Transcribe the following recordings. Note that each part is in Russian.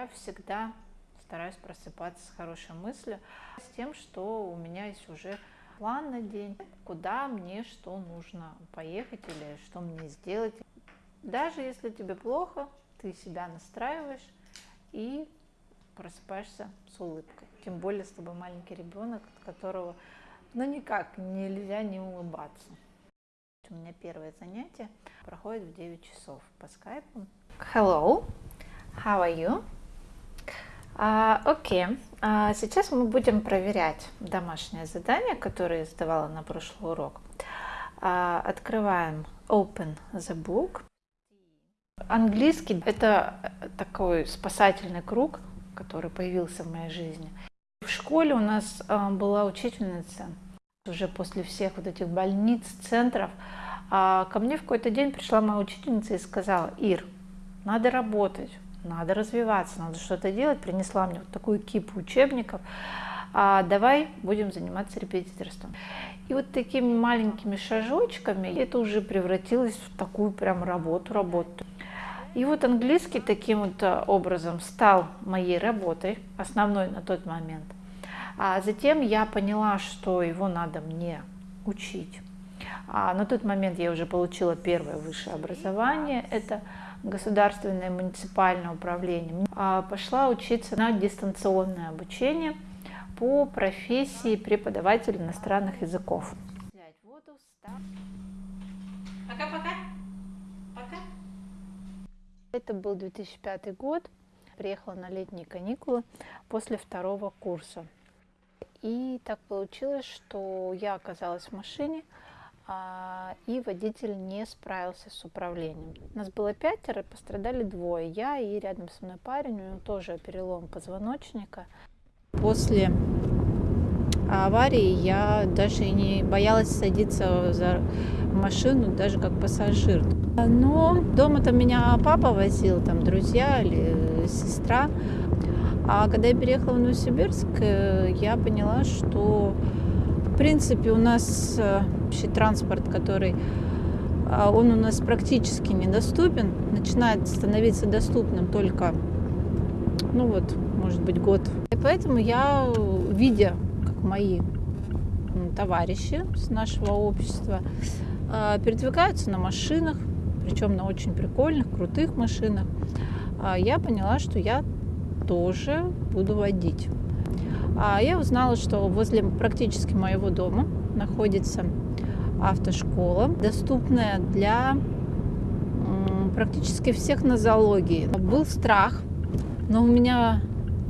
Я всегда стараюсь просыпаться с хорошей мыслью, с тем, что у меня есть уже план на день, куда мне что нужно поехать или что мне сделать. Даже если тебе плохо, ты себя настраиваешь и просыпаешься с улыбкой. Тем более с тобой маленький ребенок, от которого ну никак нельзя не улыбаться. У меня первое занятие проходит в 9 часов по скайпу. Hello, how are you? Uh, Окей, uh, сейчас мы будем проверять домашнее задание, которое я сдавала на прошлый урок. Uh, открываем Open the Book. Английский – это такой спасательный круг, который появился в моей жизни. В школе у нас была учительница, уже после всех вот этих больниц, центров, ко мне в какой-то день пришла моя учительница и сказала, Ир, надо работать, надо развиваться, надо что-то делать. Принесла мне вот такую кипу учебников. А давай будем заниматься репетиторством. И вот такими маленькими шажочками это уже превратилось в такую прям работу, работу. И вот английский таким вот э, образом стал моей работой, основной на тот момент. А затем я поняла, что его надо мне учить. А на тот момент я уже получила первое высшее образование. Это государственное муниципальное управление, а, пошла учиться на дистанционное обучение по профессии преподаватель иностранных языков. Пока-пока. Пока. Это был 2005 год. Приехала на летние каникулы после второго курса. И так получилось, что я оказалась в машине, и водитель не справился с управлением. Нас было пятеро, пострадали двое. Я и рядом со мной парень, у него тоже перелом позвоночника. После аварии я даже не боялась садиться за машину, даже как пассажир. Но дома там меня папа возил, там друзья или сестра. А когда я переехала в Новосибирск, э, я поняла, что принципе, у нас э, общий транспорт, который а, он у нас практически недоступен, начинает становиться доступным только, ну вот, может быть, год. И поэтому я, видя, как мои товарищи с нашего общества а, передвигаются на машинах, причем на очень прикольных, крутых машинах, а, я поняла, что я тоже буду водить. Я узнала, что возле практически моего дома находится автошкола, доступная для практически всех нозологий. Был страх, но у меня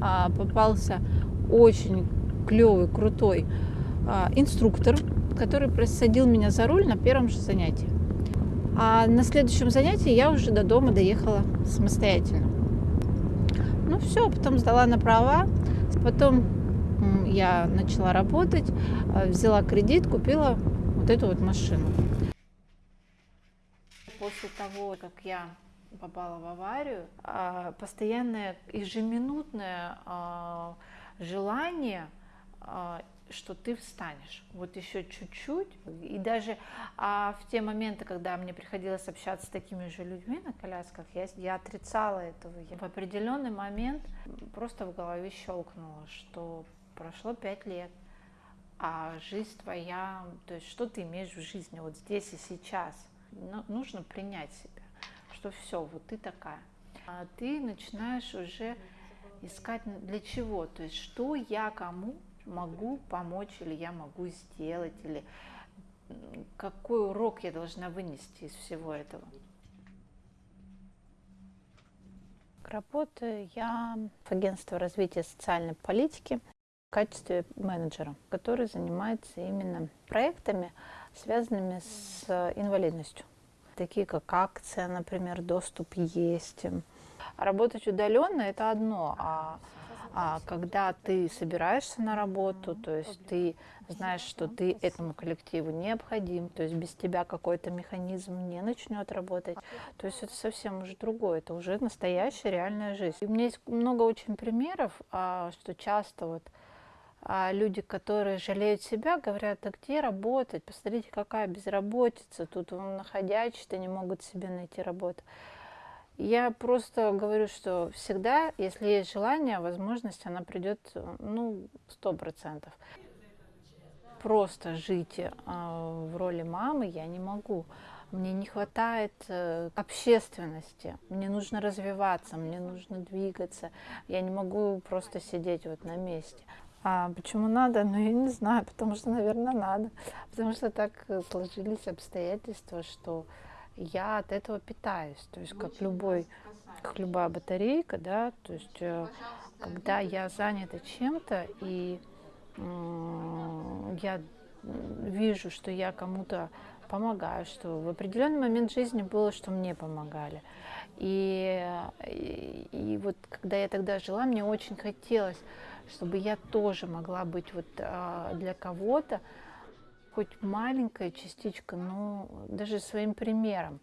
а, попался очень клевый, крутой а, инструктор, который просадил меня за руль на первом же занятии. А на следующем занятии я уже до дома доехала самостоятельно. Ну все, потом сдала на права, потом я начала работать, э, взяла кредит, купила вот эту вот машину. После того, как я попала в аварию, а, постоянное ежеминутное а, желание а, что ты встанешь, вот еще чуть-чуть, и даже в те моменты, когда мне приходилось общаться с такими же людьми на колясках, я, я отрицала этого. В определенный момент просто в голове щелкнуло, что прошло пять лет, а жизнь твоя, то есть что ты имеешь в жизни вот здесь и сейчас, ну, нужно принять себя, что все, вот ты такая. А ты начинаешь уже искать для чего, то есть что я кому могу помочь или я могу сделать, или какой урок я должна вынести из всего этого. Работаю я в агентстве развития социальной политики в качестве менеджера, который занимается именно проектами, связанными с инвалидностью. Такие как акция, например, доступ есть. Работать удаленно – это одно, а, а когда ты собираешься на работу, то есть ты знаешь, что ты этому коллективу необходим, то есть без тебя какой-то механизм не начнет работать, то есть это совсем уже другое, это уже настоящая реальная жизнь. И у меня есть много очень примеров, а, что часто вот а люди, которые жалеют себя, говорят, а где работать? Посмотрите, какая безработица, тут находячие-то не могут себе найти работу. Я просто говорю, что всегда, если есть желание, возможность, она придет, ну, сто процентов. Просто жить э, в роли мамы я не могу. Мне не хватает э, общественности, мне нужно развиваться, мне нужно двигаться. Я не могу просто сидеть вот на месте. А почему надо? Ну, я не знаю, потому что, наверное, надо. Потому что так сложились обстоятельства, что я от этого питаюсь. То есть, как любой, как любая батарейка, да, то есть, э, когда я занята чем-то, и я вижу, что я кому-то помогаю, что в определенный момент жизни было, что мне помогали. И, и, и вот когда я тогда жила, мне очень хотелось, чтобы я тоже могла быть вот а, для кого-то хоть маленькая частичка, но даже своим примером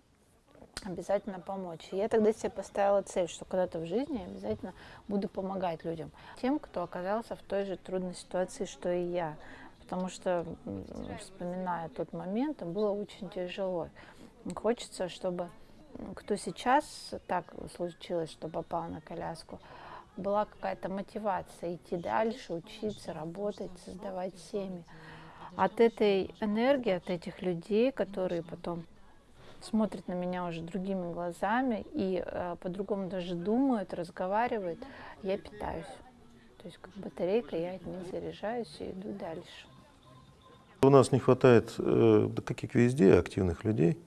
обязательно помочь. Я тогда себе поставила цель, что когда-то в жизни я обязательно буду помогать людям, тем, кто оказался в той же трудной ситуации, что и я потому что, вспоминая тот момент, было очень тяжело. Хочется, чтобы кто сейчас так случилось, что попал на коляску, была какая-то мотивация идти дальше, учиться, работать, создавать семьи. От этой энергии, от этих людей, которые потом смотрят на меня уже другими глазами и э, по-другому даже думают, разговаривают, я питаюсь. То есть как батарейка, я от них заряжаюсь и иду дальше. У нас не хватает, э, да как везде, активных людей.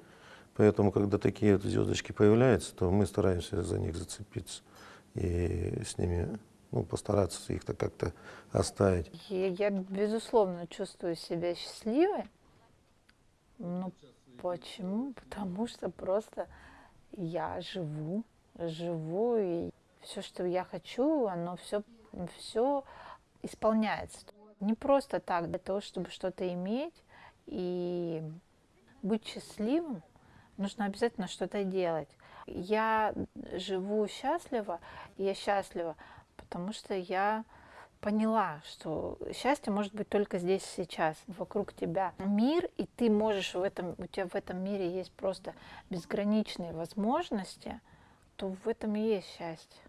Поэтому, когда такие звездочки появляются, то мы стараемся за них зацепиться и с ними ну, постараться их-то как-то оставить. Я, я, безусловно, чувствую себя счастливой. Но почему? Потому что просто я живу, живу, и все, что я хочу, оно все, все исполняется не просто так, для того, чтобы что-то иметь и быть счастливым, нужно обязательно что-то делать. Я живу счастливо, я счастлива, потому что я поняла, что счастье может быть только здесь сейчас, вокруг тебя мир, и ты можешь в этом, у тебя в этом мире есть просто безграничные возможности, то в этом и есть счастье.